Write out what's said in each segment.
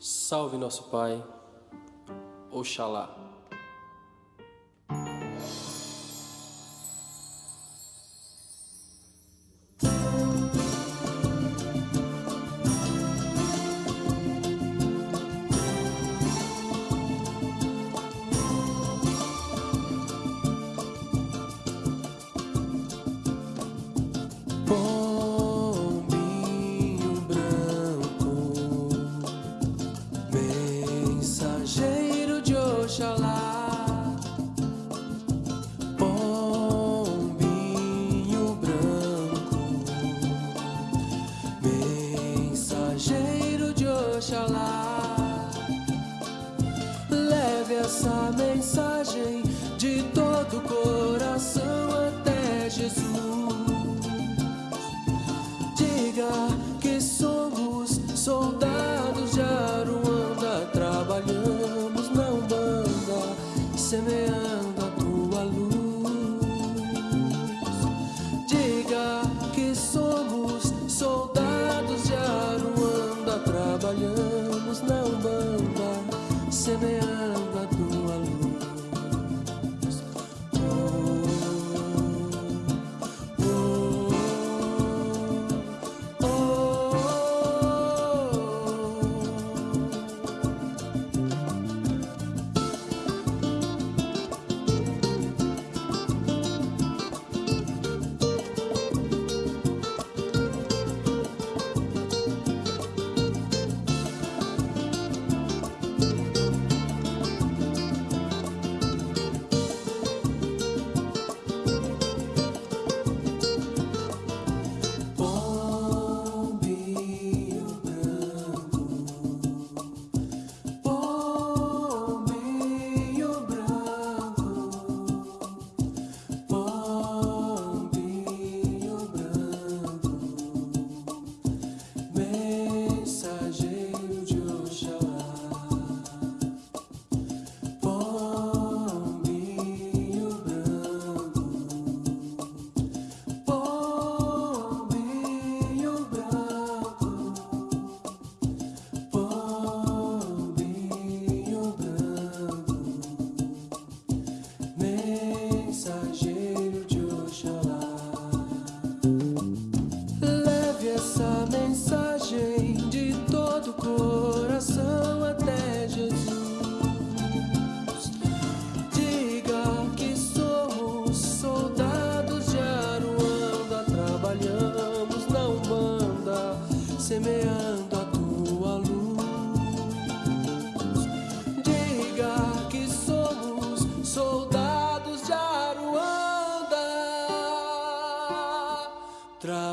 Salve nosso Pai, Oxalá. mensa, mensa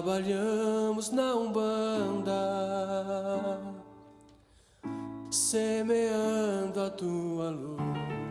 trabalhamos na Umbanda, semeando a tua luz.